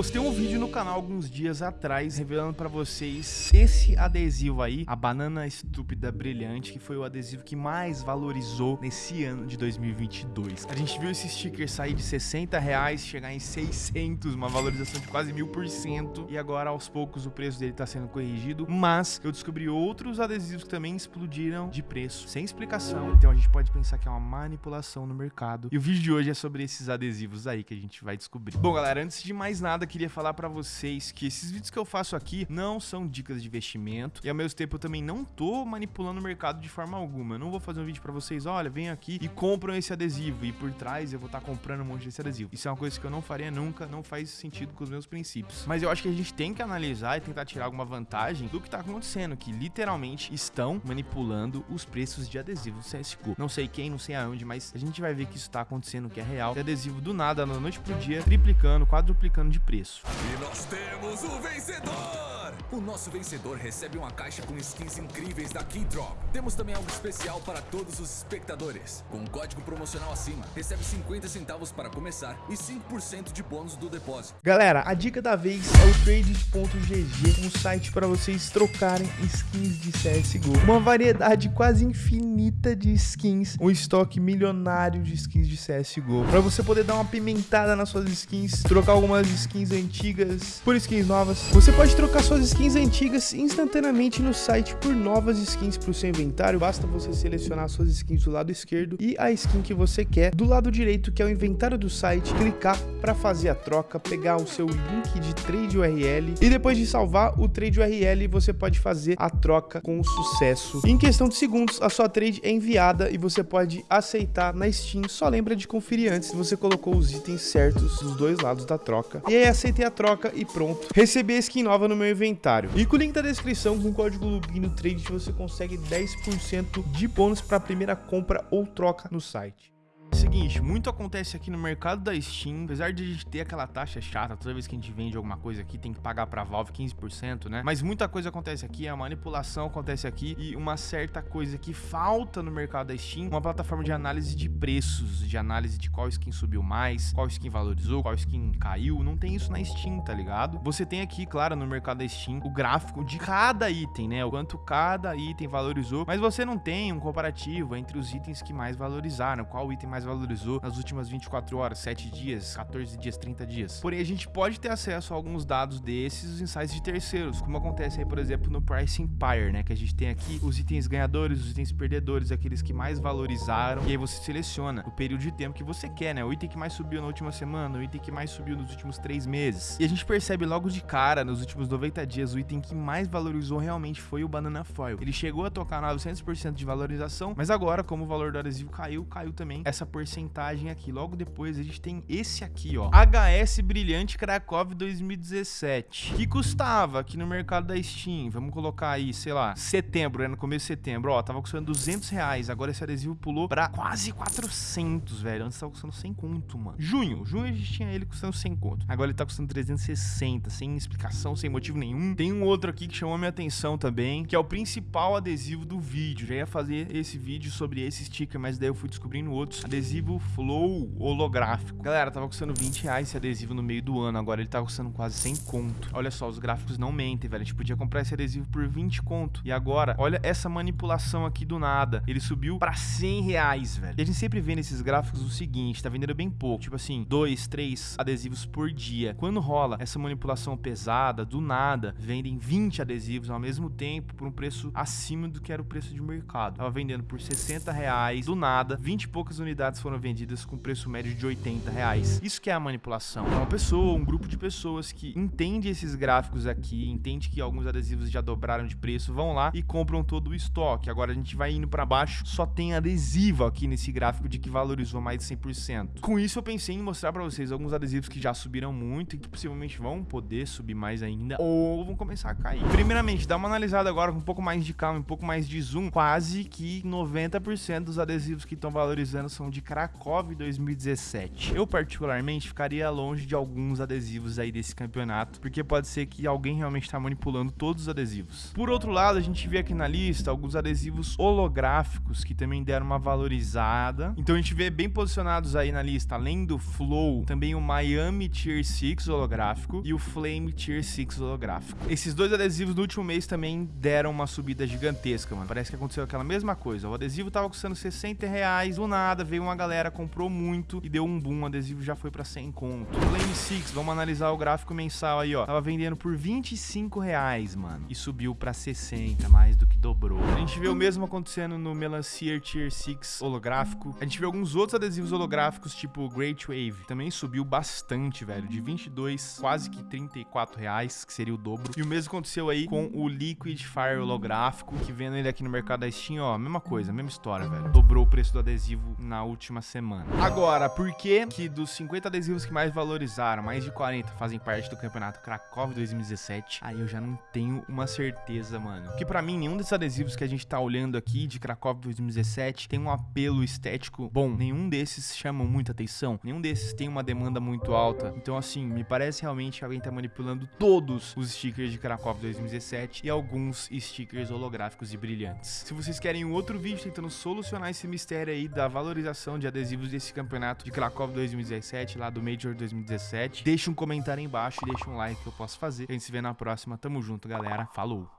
Postei um vídeo no canal alguns dias atrás revelando pra vocês esse adesivo aí, a banana estúpida brilhante, que foi o adesivo que mais valorizou nesse ano de 2022. A gente viu esse sticker sair de 60 reais, chegar em 600, uma valorização de quase mil por cento, e agora aos poucos o preço dele tá sendo corrigido, mas eu descobri outros adesivos que também explodiram de preço, sem explicação, então a gente pode pensar que é uma manipulação no mercado. E o vídeo de hoje é sobre esses adesivos aí que a gente vai descobrir. Bom, galera, antes de mais nada, queria falar pra vocês que esses vídeos que eu faço aqui não são dicas de investimento e ao mesmo tempo eu também não tô manipulando o mercado de forma alguma. Eu não vou fazer um vídeo pra vocês, olha, vem aqui e compram esse adesivo e por trás eu vou estar tá comprando um monte desse adesivo. Isso é uma coisa que eu não faria nunca, não faz sentido com os meus princípios. Mas eu acho que a gente tem que analisar e tentar tirar alguma vantagem do que tá acontecendo, que literalmente estão manipulando os preços de adesivos CSGO. Não sei quem, não sei aonde, mas a gente vai ver que isso tá acontecendo, que é real. De adesivo do nada, da noite pro dia, triplicando, quadruplicando de preço. E nós temos o vencedor! O nosso vencedor recebe uma caixa com skins incríveis da Keydrop. Temos também algo especial para todos os espectadores. Com um código promocional acima, recebe 50 centavos para começar e 5% de bônus do depósito. Galera, a dica da vez é o trades.gg, um site para vocês trocarem skins de CSGO. Uma variedade quase infinita de skins, um estoque milionário de skins de CSGO. Para você poder dar uma pimentada nas suas skins, trocar algumas skins antigas por skins novas. Você pode trocar suas skins antigas instantaneamente no site por novas skins para o seu inventário. Basta você selecionar suas skins do lado esquerdo e a skin que você quer do lado direito, que é o inventário do site, clicar para fazer a troca, pegar o seu link de trade URL e depois de salvar o trade URL, você pode fazer a troca com sucesso. Em questão de segundos, a sua trade é enviada e você pode aceitar na Steam. Só lembra de conferir antes se você colocou os itens certos dos dois lados da troca. E aí aceitei a troca e pronto. Recebi a skin nova no meu inventário comentário. E com o link da descrição, com o código Lubino Trade, você consegue 10% de bônus para a primeira compra ou troca no site. Seguinte, muito acontece aqui no mercado da Steam, apesar de a gente ter aquela taxa chata, toda vez que a gente vende alguma coisa aqui tem que pagar pra Valve 15%, né? Mas muita coisa acontece aqui, a manipulação acontece aqui e uma certa coisa que falta no mercado da Steam, uma plataforma de análise de preços, de análise de qual skin subiu mais, qual skin valorizou, qual skin caiu, não tem isso na Steam, tá ligado? Você tem aqui, claro, no mercado da Steam, o gráfico de cada item, né? O quanto cada item valorizou, mas você não tem um comparativo entre os itens que mais valorizaram, qual item mais mais valorizou nas últimas 24 horas, 7 dias, 14 dias, 30 dias. Porém, a gente pode ter acesso a alguns dados desses em sites de terceiros, como acontece aí, por exemplo, no Price Empire, né? Que a gente tem aqui os itens ganhadores, os itens perdedores, aqueles que mais valorizaram. E aí você seleciona o período de tempo que você quer, né? O item que mais subiu na última semana, o item que mais subiu nos últimos 3 meses. E a gente percebe logo de cara, nos últimos 90 dias, o item que mais valorizou realmente foi o Banana Foil. Ele chegou a tocar 900% de valorização, mas agora, como o valor do adesivo caiu, caiu também essa porcentagem aqui. Logo depois a gente tem esse aqui, ó. HS Brilhante Krakow 2017. Que custava aqui no mercado da Steam. Vamos colocar aí, sei lá, setembro, né? No começo de setembro, ó. Tava custando 200 reais. Agora esse adesivo pulou pra quase 400, velho. Antes tava custando 100 conto, mano. Junho. Junho a gente tinha ele custando 100 conto. Agora ele tá custando 360, sem explicação, sem motivo nenhum. Tem um outro aqui que chamou minha atenção também, que é o principal adesivo do vídeo. Já ia fazer esse vídeo sobre esse sticker, mas daí eu fui descobrindo outros adesivos adesivo Flow holográfico. Galera, tava custando 20 reais esse adesivo no meio do ano, agora ele tá custando quase 100 conto. Olha só, os gráficos não mentem, velho. A gente podia comprar esse adesivo por 20 conto. E agora, olha essa manipulação aqui do nada. Ele subiu pra 100 reais, velho. E a gente sempre vê nesses gráficos o seguinte, tá vendendo bem pouco. Tipo assim, dois, três adesivos por dia. Quando rola essa manipulação pesada, do nada, vendem 20 adesivos ao mesmo tempo por um preço acima do que era o preço de mercado. Tava vendendo por 60 reais, do nada, 20 e poucas unidades unidades foram vendidas com preço médio de 80 reais. Isso que é a manipulação. É uma pessoa, um grupo de pessoas que entende esses gráficos aqui, entende que alguns adesivos já dobraram de preço, vão lá e compram todo o estoque. Agora a gente vai indo para baixo, só tem adesivo aqui nesse gráfico de que valorizou mais de 100%. Com isso eu pensei em mostrar para vocês alguns adesivos que já subiram muito e que possivelmente vão poder subir mais ainda ou vão começar a cair. Primeiramente, dá uma analisada agora com um pouco mais de calma, um pouco mais de zoom. Quase que 90% dos adesivos que estão valorizando são de de Krakow 2017. Eu, particularmente, ficaria longe de alguns adesivos aí desse campeonato, porque pode ser que alguém realmente está manipulando todos os adesivos. Por outro lado, a gente vê aqui na lista alguns adesivos holográficos que também deram uma valorizada. Então a gente vê bem posicionados aí na lista, além do Flow, também o Miami Tier 6 holográfico e o Flame Tier 6 holográfico. Esses dois adesivos no último mês também deram uma subida gigantesca, mano. Parece que aconteceu aquela mesma coisa. O adesivo tava custando 60 reais, do nada veio uma galera, comprou muito e deu um boom. O adesivo já foi pra 100 conto. Flame 6, vamos analisar o gráfico mensal aí, ó. Tava vendendo por 25 reais, mano. E subiu pra 60, mais do que dobrou. A gente vê o mesmo acontecendo no Melancier Tier 6 holográfico. A gente vê alguns outros adesivos holográficos, tipo Great Wave. Também subiu bastante, velho. De 22, quase que 34 reais, que seria o dobro. E o mesmo aconteceu aí com o Liquid Fire holográfico, que vendo ele aqui no mercado da Steam, ó, mesma coisa, mesma história, velho. Dobrou o preço do adesivo na última semana. Agora, por que que dos 50 adesivos que mais valorizaram, mais de 40 fazem parte do campeonato Krakow 2017? Aí eu já não tenho uma certeza, mano. Porque para mim, nenhum desses adesivos que a gente tá olhando aqui de Krakow 2017 tem um apelo estético bom. Nenhum desses chama muita atenção. Nenhum desses tem uma demanda muito alta. Então, assim, me parece realmente que alguém tá manipulando todos os stickers de Krakow 2017 e alguns stickers holográficos e brilhantes. Se vocês querem um outro vídeo tentando solucionar esse mistério aí da valorização de adesivos desse campeonato de Krakow 2017, lá do Major 2017, deixa um comentário aí embaixo e deixa um like que eu posso fazer. A gente se vê na próxima. Tamo junto, galera. Falou!